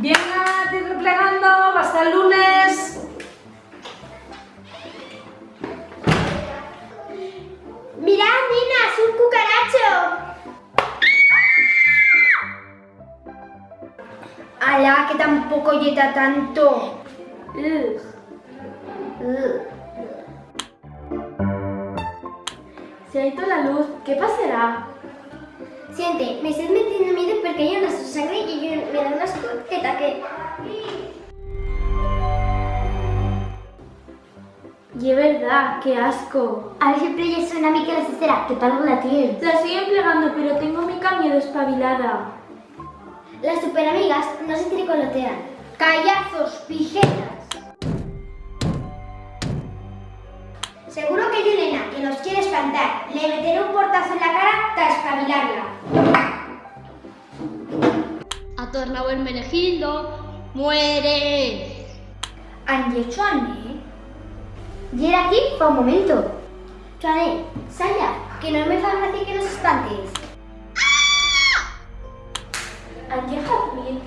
Venga, ir replegando, hasta el lunes. Mirad, nenas, un cucaracho. ¡Hala, que tampoco yeta tanto! Ugh. Ugh. Se ha ido la luz, ¿qué pasará? Siente, me estás metiendo miedo porque hay una sangre y yo me da una asco que taque. Y es verdad, qué asco. A ver si playa suena a mí que la cestera, que tal la tienes. La estoy empleando, pero tengo mi cambio despabilada. Las superamigas no se tricolotean. ¡Callazos, pijetas! Seguro que hay una nena que nos quiere espantar. Le meteré un portazo en la cara para espabilarla. Tornado el menegildo. ¡Muere! Angie Chuane. Y era aquí para un momento. Chuane, Saya, que no me fa gracia que nos espantes. Angie Jazmín.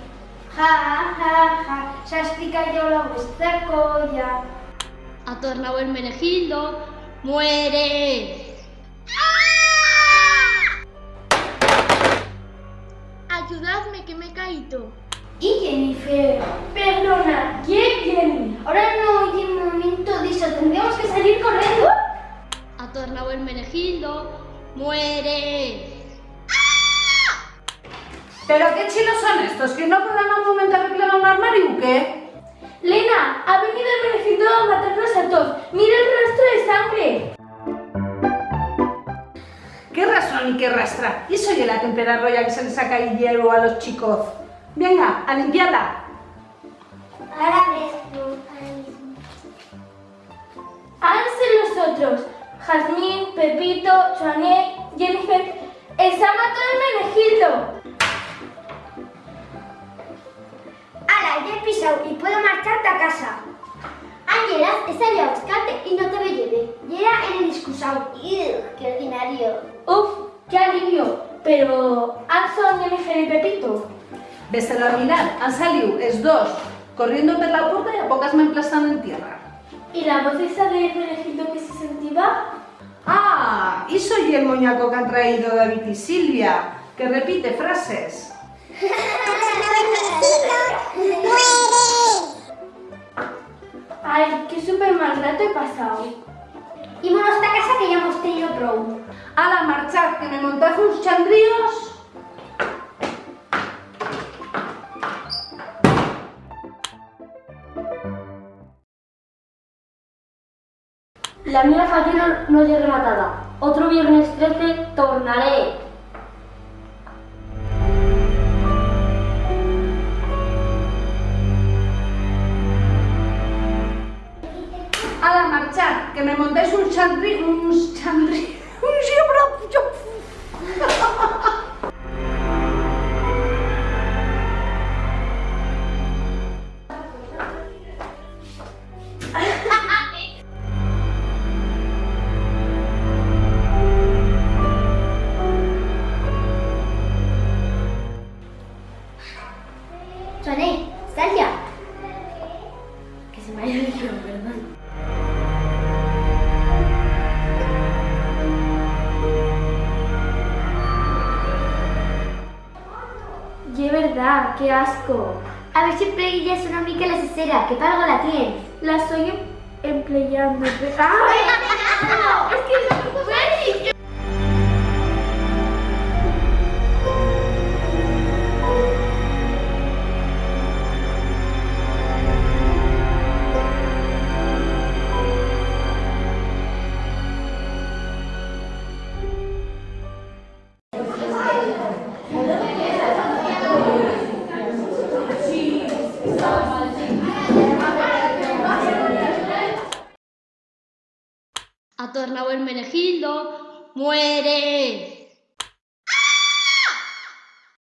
Ja, ja, ja, s'ha explicat jo la vostra colla. Tornado el menegildo. ¡Muere! ¡Ayudadme que me he caído! Y Jennifer, Perdona, ¿quién Jenny? ahora no hay un momento de eso, tendríamos que salir corriendo. Ha tornado el menegildo. ¡Muere! ¿Pero qué chinos son estos? ¿Que no podrán un momento arreglar un armario o qué? Lena, ha venido el menegildo a matarnos a todos. Mira el rastro de sangre. ¿Qué razón y soy la tempera roya que se les saca el hierro a los chicos. Venga, a limpiarla. Ahora mismo. Háganse los otros. Jazmín, Pepito, Joanet, Jennifer. ¡Está matado el menegildo! Ala, ya he pisado y puedo marcharte a casa. Ángela, he salido a buscarte y no te me lleve. Y era en el excusado. ¡Qué ordinario! ¡Uf! ¡Qué alivio! Pero, ¿han Jennifer y Pepito? Ves a mirar, han salido, es dos, corriendo por la puerta y a pocas me emplazan en tierra. ¿Y la voz esa del menegildo que se sentía? Ah, y soy el moñaco que han traído David y Silvia, que repite frases. Ay, qué súper mal rato he pasado. Ímonos a esta casa que ya hemos tenido pro. A la marchar, que me montad unos chandríos. La mía fallera no es rematada. Otro viernes 13 tornaré. A la marchar, que me montáis un chandrí, un chandrí, un llibre. Soné, sal ya. Que se me haya olvidado, perdón. Y es verdad, qué asco. A ver si es una mica la cesera, que para algo la tienes. La estoy em- empleando. ¡Ay! Ha tornado el menegildo. ¡Muere!